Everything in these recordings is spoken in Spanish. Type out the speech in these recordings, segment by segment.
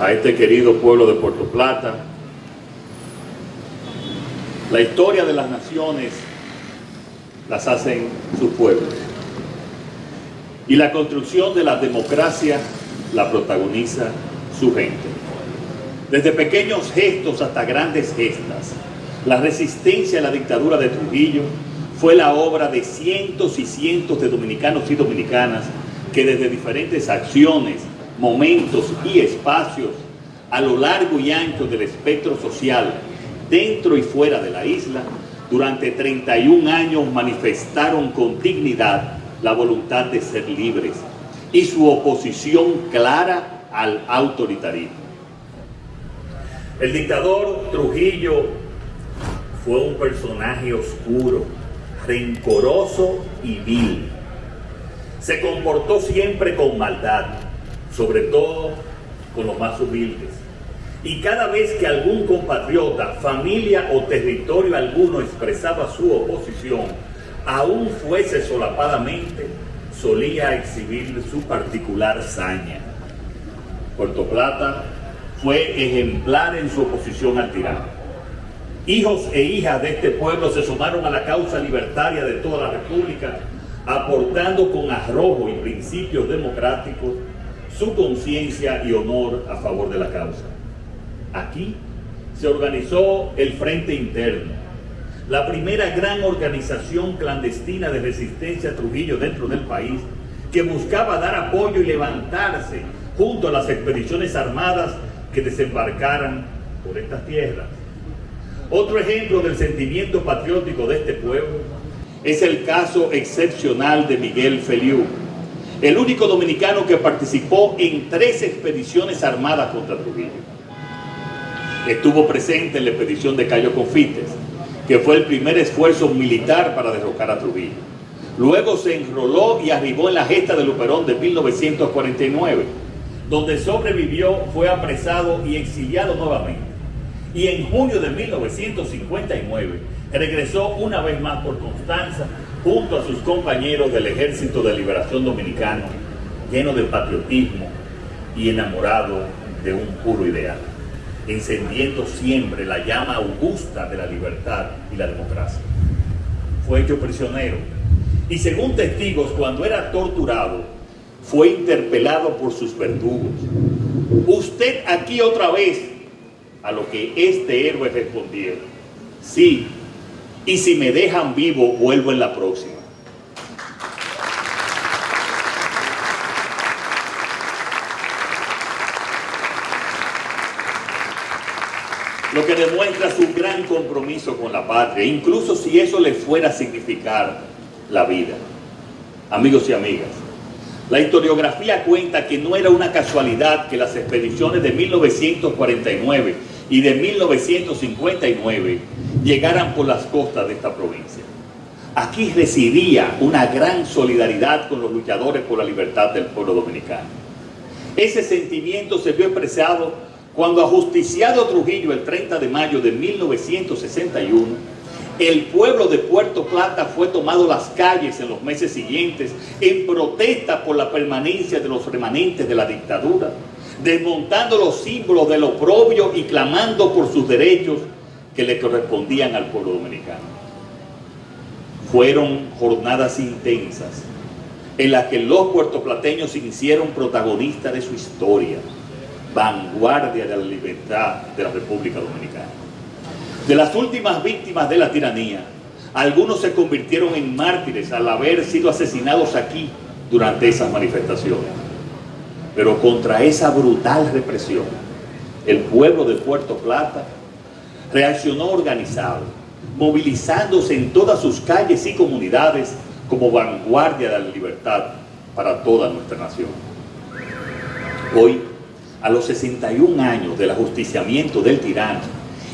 a este querido pueblo de Puerto Plata. La historia de las naciones las hacen sus pueblos. Y la construcción de la democracia la protagoniza su gente. Desde pequeños gestos hasta grandes gestas, la resistencia a la dictadura de Trujillo fue la obra de cientos y cientos de dominicanos y dominicanas que desde diferentes acciones, momentos y espacios a lo largo y ancho del espectro social, dentro y fuera de la isla, durante 31 años manifestaron con dignidad la voluntad de ser libres y su oposición clara al autoritarismo. El dictador Trujillo fue un personaje oscuro, rencoroso y vil. Se comportó siempre con maldad, sobre todo con los más humildes. Y cada vez que algún compatriota, familia o territorio alguno expresaba su oposición, aún fuese solapadamente, solía exhibir su particular saña. Puerto Plata fue ejemplar en su oposición al tirano. Hijos e hijas de este pueblo se sumaron a la causa libertaria de toda la República, aportando con arrojo y principios democráticos su conciencia y honor a favor de la causa. Aquí se organizó el Frente Interno, la primera gran organización clandestina de resistencia a Trujillo dentro del país, que buscaba dar apoyo y levantarse junto a las expediciones armadas que desembarcaran por estas tierras. Otro ejemplo del sentimiento patriótico de este pueblo es el caso excepcional de Miguel Feliu, el único dominicano que participó en tres expediciones armadas contra Trujillo. Estuvo presente en la expedición de Cayo Confites, que fue el primer esfuerzo militar para derrocar a Trujillo. Luego se enroló y arribó en la gesta de Luperón de 1949, donde sobrevivió, fue apresado y exiliado nuevamente. Y en junio de 1959 regresó una vez más por Constanza junto a sus compañeros del Ejército de Liberación Dominicano, lleno de patriotismo y enamorado de un puro ideal, encendiendo siempre la llama augusta de la libertad y la democracia. Fue hecho prisionero y según testigos, cuando era torturado, fue interpelado por sus verdugos. Usted aquí otra vez, a lo que este héroe respondió, sí, y si me dejan vivo, vuelvo en la próxima. Lo que demuestra su gran compromiso con la patria, incluso si eso le fuera a significar la vida. Amigos y amigas, la historiografía cuenta que no era una casualidad que las expediciones de 1949 y de 1959 llegaran por las costas de esta provincia. Aquí residía una gran solidaridad con los luchadores por la libertad del pueblo dominicano. Ese sentimiento se vio expresado cuando ajusticiado Trujillo el 30 de mayo de 1961, el pueblo de Puerto Plata fue tomado las calles en los meses siguientes en protesta por la permanencia de los remanentes de la dictadura desmontando los símbolos del oprobio y clamando por sus derechos que le correspondían al pueblo dominicano. Fueron jornadas intensas en las que los puertoplateños se hicieron protagonistas de su historia, vanguardia de la libertad de la República Dominicana. De las últimas víctimas de la tiranía, algunos se convirtieron en mártires al haber sido asesinados aquí durante esas manifestaciones. Pero contra esa brutal represión, el pueblo de Puerto Plata reaccionó organizado, movilizándose en todas sus calles y comunidades como vanguardia de la libertad para toda nuestra nación. Hoy, a los 61 años del ajusticiamiento del tirano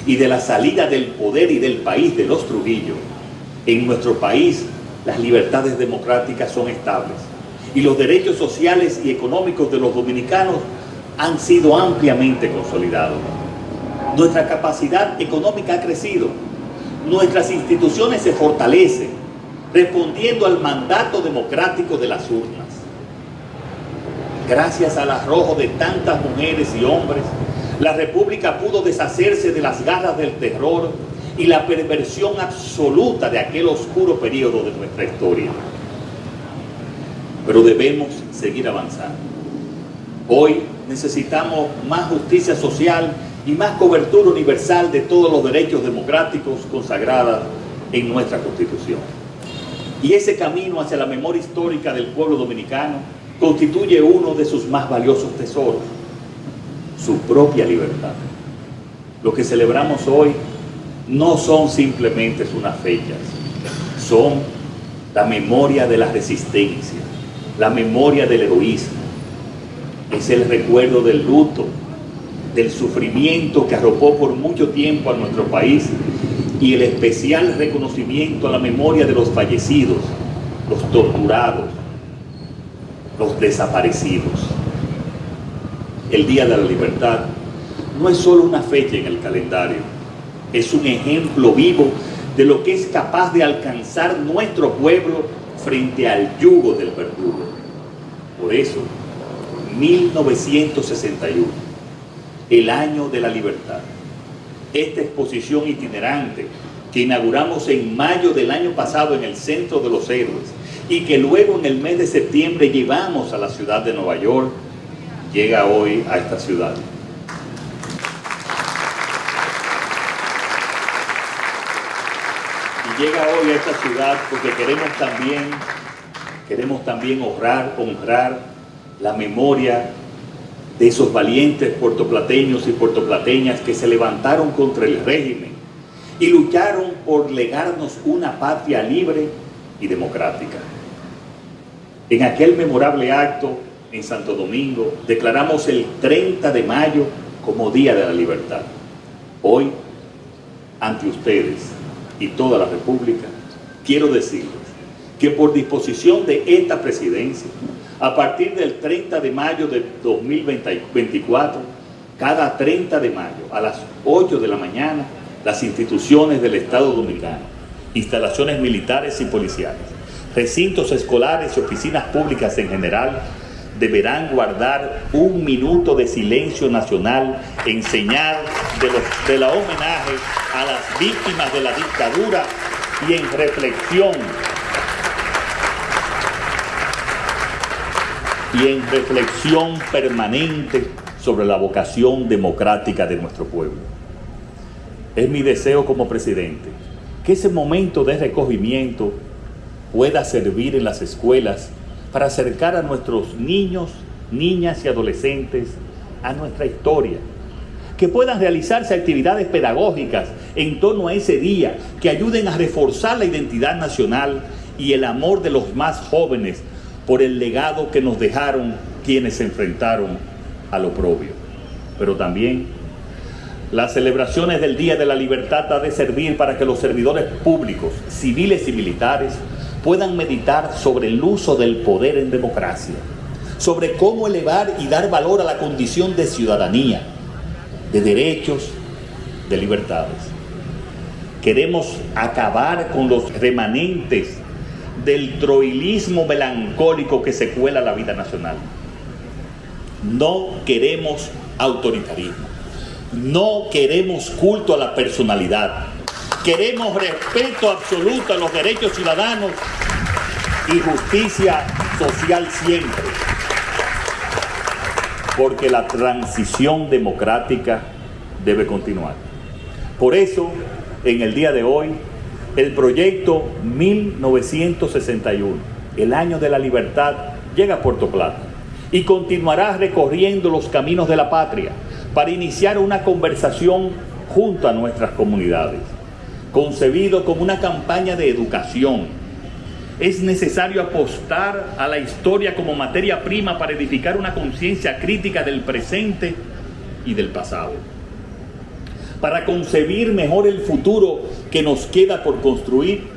y de la salida del poder y del país de los Trujillo, en nuestro país las libertades democráticas son estables y los derechos sociales y económicos de los dominicanos han sido ampliamente consolidados. Nuestra capacidad económica ha crecido, nuestras instituciones se fortalecen, respondiendo al mandato democrático de las urnas. gracias al arrojo de tantas mujeres y hombres, la República pudo deshacerse de las garras del terror y la perversión absoluta de aquel oscuro periodo de nuestra historia. Pero debemos seguir avanzando. Hoy necesitamos más justicia social y más cobertura universal de todos los derechos democráticos consagrados en nuestra Constitución. Y ese camino hacia la memoria histórica del pueblo dominicano constituye uno de sus más valiosos tesoros, su propia libertad. Lo que celebramos hoy no son simplemente unas fechas, son la memoria de la resistencia, la memoria del heroísmo, es el recuerdo del luto, del sufrimiento que arropó por mucho tiempo a nuestro país y el especial reconocimiento a la memoria de los fallecidos, los torturados, los desaparecidos. El Día de la Libertad no es solo una fecha en el calendario, es un ejemplo vivo de lo que es capaz de alcanzar nuestro pueblo frente al yugo del verdugo. Por eso, 1961, el año de la libertad. Esta exposición itinerante que inauguramos en mayo del año pasado en el Centro de los Héroes y que luego en el mes de septiembre llevamos a la ciudad de Nueva York, llega hoy a esta ciudad. Y llega hoy a esta ciudad porque queremos también, queremos también honrar, honrar la memoria de esos valientes puertoplateños y puertoplateñas que se levantaron contra el régimen y lucharon por legarnos una patria libre y democrática. En aquel memorable acto en Santo Domingo declaramos el 30 de mayo como Día de la Libertad. Hoy, ante ustedes y toda la República, quiero decirles que por disposición de esta presidencia, a partir del 30 de mayo de 2024, cada 30 de mayo a las 8 de la mañana, las instituciones del Estado Dominicano, instalaciones militares y policiales, recintos escolares y oficinas públicas en general, deberán guardar un minuto de silencio nacional en señal de, los, de la homenaje a las víctimas de la dictadura y en reflexión y en reflexión permanente sobre la vocación democrática de nuestro pueblo. Es mi deseo como presidente que ese momento de recogimiento pueda servir en las escuelas para acercar a nuestros niños, niñas y adolescentes a nuestra historia. Que puedan realizarse actividades pedagógicas en torno a ese día que ayuden a reforzar la identidad nacional y el amor de los más jóvenes por el legado que nos dejaron quienes se enfrentaron al oprobio. Pero también las celebraciones del Día de la Libertad ha de servir para que los servidores públicos, civiles y militares, puedan meditar sobre el uso del poder en democracia, sobre cómo elevar y dar valor a la condición de ciudadanía, de derechos, de libertades. Queremos acabar con los remanentes del troilismo melancólico que se cuela la vida nacional. No queremos autoritarismo. No queremos culto a la personalidad. Queremos respeto absoluto a los derechos ciudadanos y justicia social siempre. Porque la transición democrática debe continuar. Por eso, en el día de hoy, el proyecto 1961, el año de la libertad, llega a Puerto Plata y continuará recorriendo los caminos de la patria para iniciar una conversación junto a nuestras comunidades concebido como una campaña de educación. Es necesario apostar a la historia como materia prima para edificar una conciencia crítica del presente y del pasado. Para concebir mejor el futuro que nos queda por construir,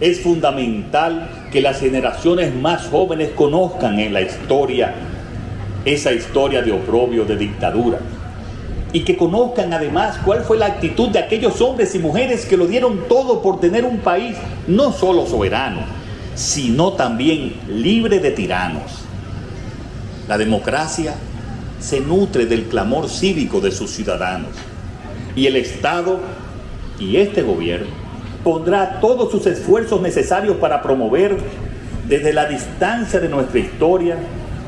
es fundamental que las generaciones más jóvenes conozcan en la historia esa historia de oprobio, de dictadura, y que conozcan además cuál fue la actitud de aquellos hombres y mujeres que lo dieron todo por tener un país no solo soberano, sino también libre de tiranos. La democracia se nutre del clamor cívico de sus ciudadanos y el Estado y este gobierno pondrá todos sus esfuerzos necesarios para promover desde la distancia de nuestra historia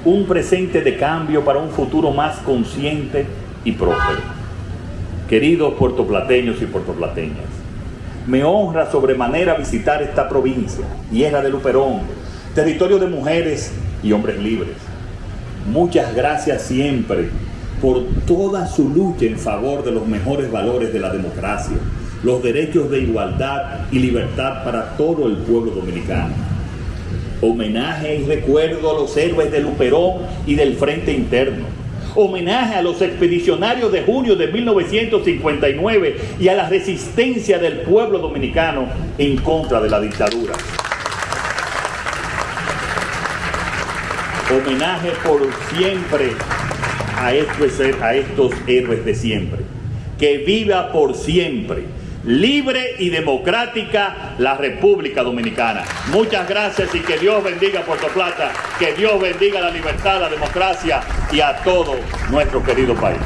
un presente de cambio para un futuro más consciente y próspero. Queridos puertoplateños y puertoplateñas, me honra sobremanera visitar esta provincia, tierra de Luperón, territorio de mujeres y hombres libres. Muchas gracias siempre por toda su lucha en favor de los mejores valores de la democracia, los derechos de igualdad y libertad para todo el pueblo dominicano. Homenaje y recuerdo a los héroes de Luperón y del Frente Interno. Homenaje a los expedicionarios de junio de 1959 y a la resistencia del pueblo dominicano en contra de la dictadura. Homenaje por siempre a estos, héroes de siempre. Que viva por siempre libre y democrática la República Dominicana. Muchas gracias y que Dios bendiga Puerto Plata, que Dios bendiga la libertad, la democracia y a todo nuestro querido país.